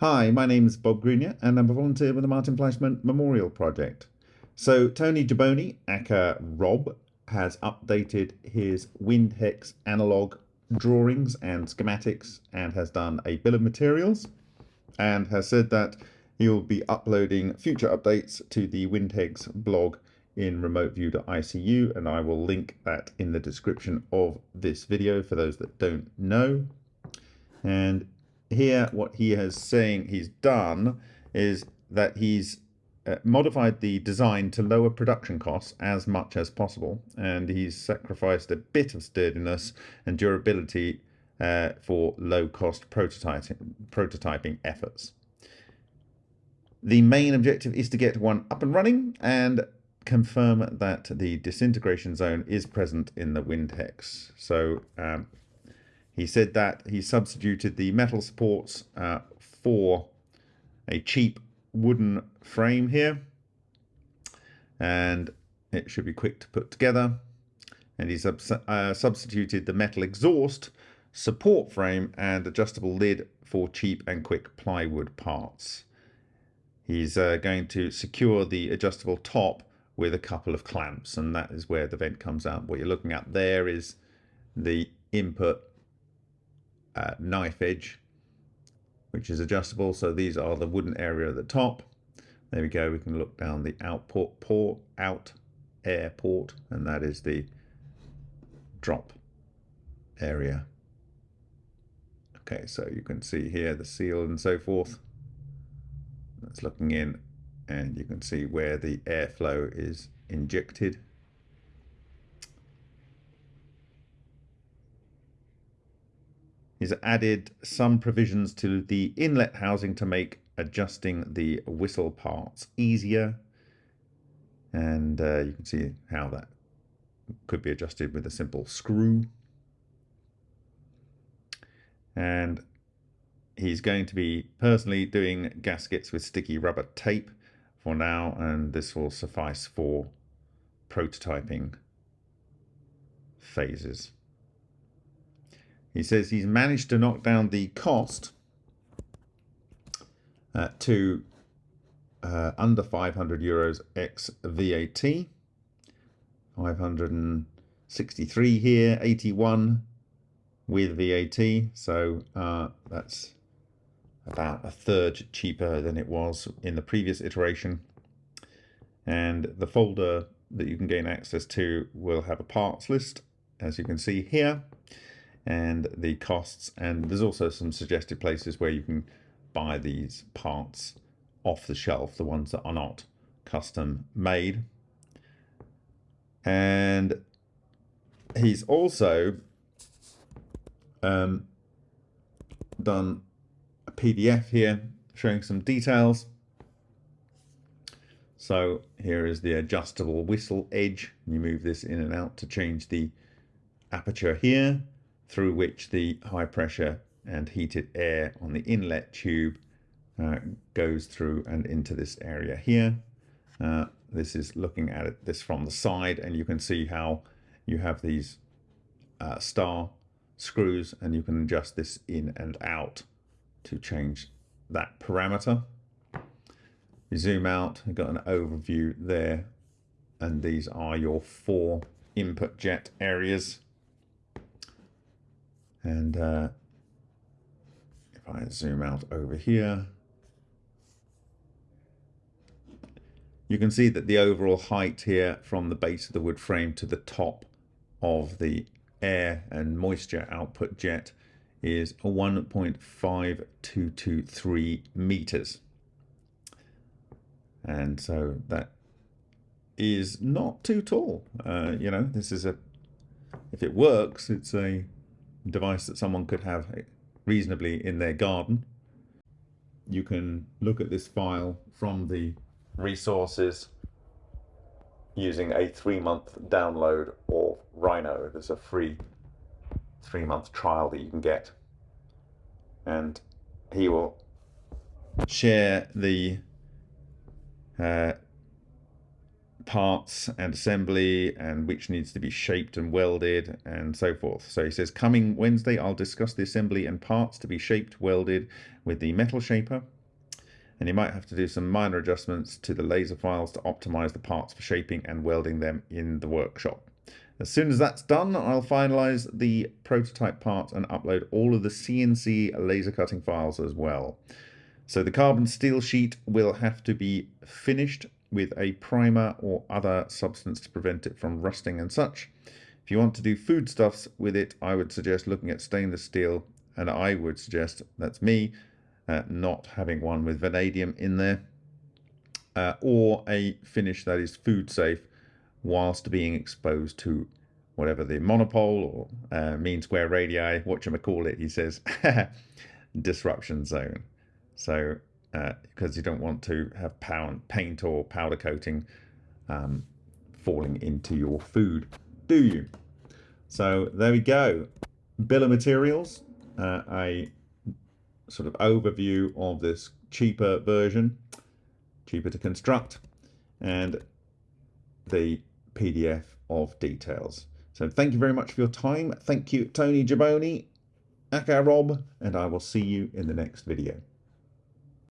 Hi, my name is Bob Greenyer and I'm a volunteer with the Martin Fleischmann Memorial Project. So Tony Jaboni, aka Rob, has updated his WindHex analog drawings and schematics and has done a bill of materials and has said that he'll be uploading future updates to the WindHex blog in remoteview.icu and I will link that in the description of this video for those that don't know. And here what he is saying he's done is that he's uh, modified the design to lower production costs as much as possible and he's sacrificed a bit of sturdiness and durability uh, for low cost prototyping, prototyping efforts. The main objective is to get one up and running and confirm that the disintegration zone is present in the WindHex. So um, he said that he substituted the metal supports uh, for a cheap wooden frame here and it should be quick to put together and he's uh, substituted the metal exhaust support frame and adjustable lid for cheap and quick plywood parts. He's uh, going to secure the adjustable top with a couple of clamps and that is where the vent comes out. What you're looking at there is the input uh, knife edge which is adjustable. So these are the wooden area at the top. There we go. We can look down the output port out air port and that is the drop area. Okay so you can see here the seal and so forth. That's looking in and you can see where the airflow is injected He's added some provisions to the inlet housing to make adjusting the whistle parts easier. And uh, you can see how that could be adjusted with a simple screw. And he's going to be personally doing gaskets with sticky rubber tape for now, and this will suffice for prototyping phases. He says he's managed to knock down the cost uh, to uh, under 500 euros ex VAT. 563 here, 81 with VAT. So uh, that's about a third cheaper than it was in the previous iteration. And the folder that you can gain access to will have a parts list, as you can see here and the costs. And there's also some suggested places where you can buy these parts off the shelf, the ones that are not custom made. And he's also um, done a PDF here showing some details. So here is the adjustable whistle edge. You move this in and out to change the aperture here through which the high pressure and heated air on the inlet tube uh, goes through and into this area here. Uh, this is looking at it this from the side and you can see how you have these uh, star screws and you can adjust this in and out to change that parameter. You zoom out, you've got an overview there and these are your four input jet areas and uh, if I zoom out over here, you can see that the overall height here from the base of the wood frame to the top of the air and moisture output jet is 1.5223 meters. And so that is not too tall. Uh, you know, this is a, if it works, it's a device that someone could have reasonably in their garden. You can look at this file from the resources using a three-month download of Rhino. There's a free three-month trial that you can get. And he will share the uh, parts and assembly and which needs to be shaped and welded and so forth. So he says, coming Wednesday, I'll discuss the assembly and parts to be shaped, welded with the metal shaper. And you might have to do some minor adjustments to the laser files to optimize the parts for shaping and welding them in the workshop. As soon as that's done, I'll finalize the prototype parts and upload all of the CNC laser cutting files as well. So the carbon steel sheet will have to be finished with a primer or other substance to prevent it from rusting and such. If you want to do foodstuffs with it, I would suggest looking at stainless steel, and I would suggest, that's me, uh, not having one with vanadium in there, uh, or a finish that is food safe whilst being exposed to whatever the monopole or uh, mean square radii, what you call it, he says, disruption zone. So because uh, you don't want to have paint or powder coating um, falling into your food, do you? So there we go. Bill of materials, uh, a sort of overview of this cheaper version, cheaper to construct, and the PDF of details. So thank you very much for your time. Thank you, Tony Giboni, Aka Rob, and I will see you in the next video.